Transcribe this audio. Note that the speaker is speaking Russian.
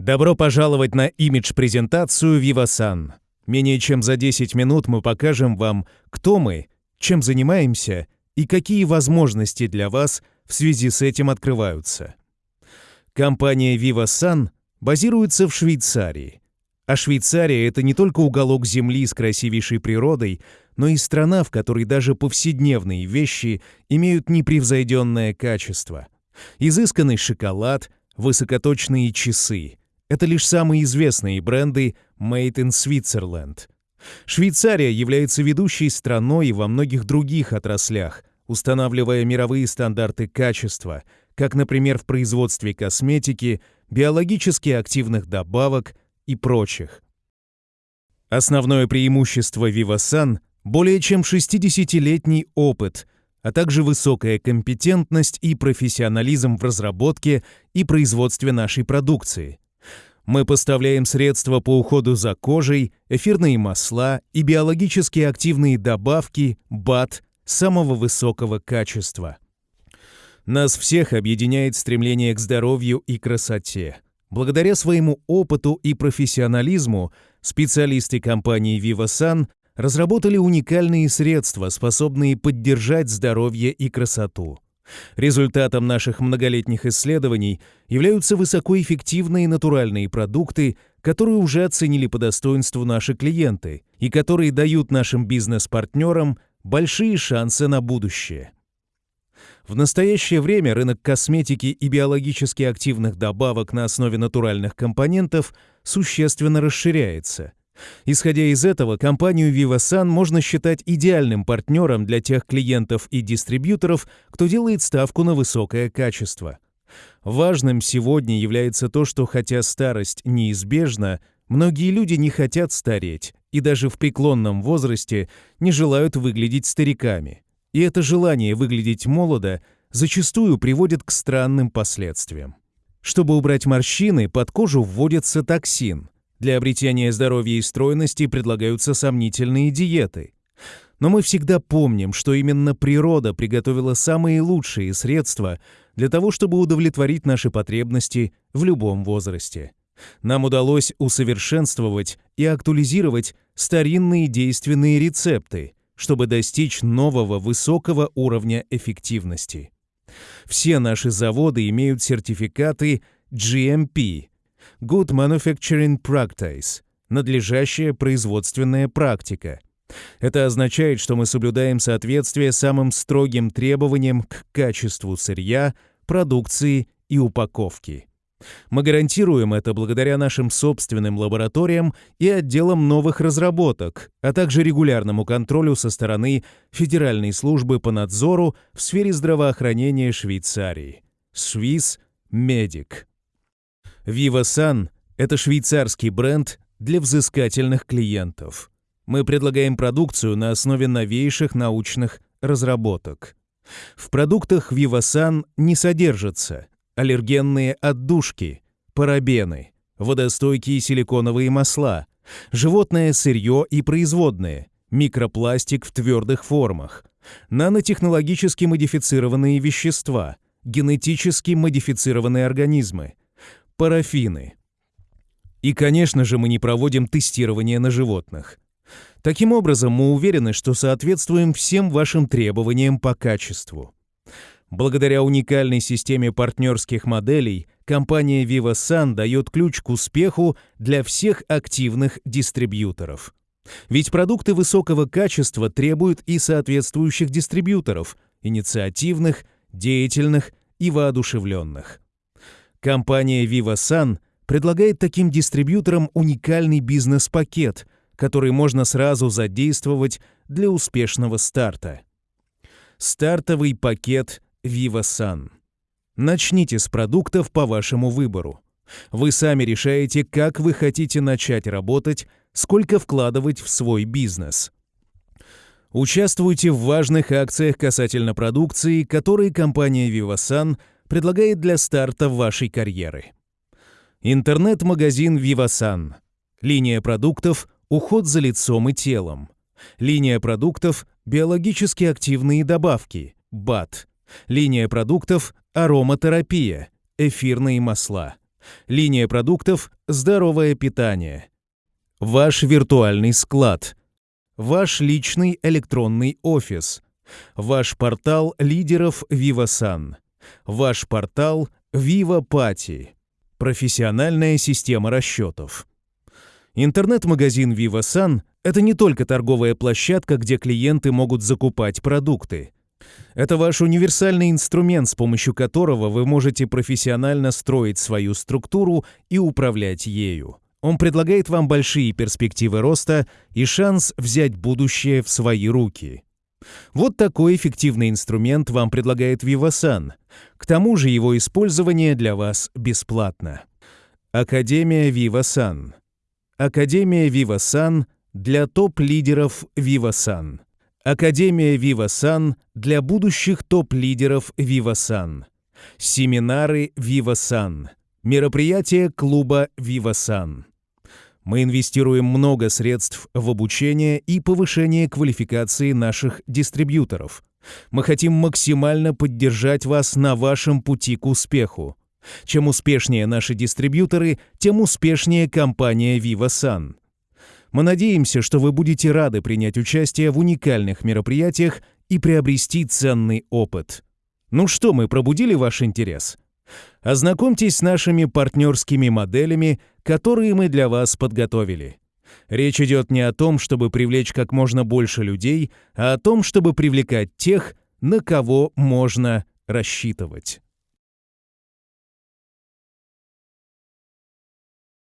Добро пожаловать на имидж-презентацию Vivasan. Менее чем за 10 минут мы покажем вам, кто мы, чем занимаемся и какие возможности для вас в связи с этим открываются. Компания Vivasan базируется в Швейцарии. А Швейцария — это не только уголок земли с красивейшей природой, но и страна, в которой даже повседневные вещи имеют непревзойденное качество. Изысканный шоколад, высокоточные часы — это лишь самые известные бренды Made in Switzerland. Швейцария является ведущей страной во многих других отраслях, устанавливая мировые стандарты качества, как, например, в производстве косметики, биологически активных добавок и прочих. Основное преимущество Vivasan – более чем 60-летний опыт, а также высокая компетентность и профессионализм в разработке и производстве нашей продукции – мы поставляем средства по уходу за кожей, эфирные масла и биологически активные добавки БАТ самого высокого качества. Нас всех объединяет стремление к здоровью и красоте. Благодаря своему опыту и профессионализму специалисты компании VivaSan разработали уникальные средства, способные поддержать здоровье и красоту. Результатом наших многолетних исследований являются высокоэффективные натуральные продукты, которые уже оценили по достоинству наши клиенты и которые дают нашим бизнес-партнерам большие шансы на будущее. В настоящее время рынок косметики и биологически активных добавок на основе натуральных компонентов существенно расширяется – Исходя из этого, компанию Vivasan можно считать идеальным партнером для тех клиентов и дистрибьюторов, кто делает ставку на высокое качество. Важным сегодня является то, что хотя старость неизбежна, многие люди не хотят стареть и даже в преклонном возрасте не желают выглядеть стариками. И это желание выглядеть молодо зачастую приводит к странным последствиям. Чтобы убрать морщины, под кожу вводится токсин – для обретения здоровья и стройности предлагаются сомнительные диеты. Но мы всегда помним, что именно природа приготовила самые лучшие средства для того, чтобы удовлетворить наши потребности в любом возрасте. Нам удалось усовершенствовать и актуализировать старинные действенные рецепты, чтобы достичь нового высокого уровня эффективности. Все наши заводы имеют сертификаты GMP Good Manufacturing Practice – надлежащая производственная практика. Это означает, что мы соблюдаем соответствие самым строгим требованиям к качеству сырья, продукции и упаковки. Мы гарантируем это благодаря нашим собственным лабораториям и отделам новых разработок, а также регулярному контролю со стороны Федеральной службы по надзору в сфере здравоохранения Швейцарии – Swiss Medic. VivaSan – это швейцарский бренд для взыскательных клиентов. Мы предлагаем продукцию на основе новейших научных разработок. В продуктах VivaSan не содержатся аллергенные отдушки, парабены, водостойкие силиконовые масла, животное сырье и производные, микропластик в твердых формах, нанотехнологически модифицированные вещества, генетически модифицированные организмы, парафины. И, конечно же, мы не проводим тестирование на животных. Таким образом, мы уверены, что соответствуем всем вашим требованиям по качеству. Благодаря уникальной системе партнерских моделей, компания VivaSan дает ключ к успеху для всех активных дистрибьюторов. Ведь продукты высокого качества требуют и соответствующих дистрибьюторов, инициативных, деятельных и воодушевленных. Компания VivaSan предлагает таким дистрибьюторам уникальный бизнес-пакет, который можно сразу задействовать для успешного старта. Стартовый пакет VivaSan. Начните с продуктов по вашему выбору. Вы сами решаете, как вы хотите начать работать, сколько вкладывать в свой бизнес. Участвуйте в важных акциях касательно продукции, которые компания VivaSan – предлагает для старта вашей карьеры. Интернет-магазин Vivasan. Линия продуктов «Уход за лицом и телом». Линия продуктов «Биологически активные добавки» БАТ. Линия продуктов «Ароматерапия» эфирные масла. Линия продуктов «Здоровое питание». Ваш виртуальный склад. Ваш личный электронный офис. Ваш портал лидеров VivaSan. Ваш портал VivaPati. Профессиональная система расчетов. Интернет-магазин VivaSan — это не только торговая площадка, где клиенты могут закупать продукты. Это ваш универсальный инструмент, с помощью которого вы можете профессионально строить свою структуру и управлять ею. Он предлагает вам большие перспективы роста и шанс взять будущее в свои руки. Вот такой эффективный инструмент вам предлагает Vivasan. К тому же его использование для вас бесплатно. Академия Vivasan. Академия Vivasan для топ-лидеров Vivasan. Академия Vivasan для будущих топ-лидеров Vivasan. Семинары Vivasan. Мероприятия клуба Vivasan. Мы инвестируем много средств в обучение и повышение квалификации наших дистрибьюторов. Мы хотим максимально поддержать вас на вашем пути к успеху. Чем успешнее наши дистрибьюторы, тем успешнее компания VivaSan. Мы надеемся, что вы будете рады принять участие в уникальных мероприятиях и приобрести ценный опыт. Ну что, мы пробудили ваш интерес? Ознакомьтесь с нашими партнерскими моделями, которые мы для вас подготовили. Речь идет не о том, чтобы привлечь как можно больше людей, а о том, чтобы привлекать тех, на кого можно рассчитывать.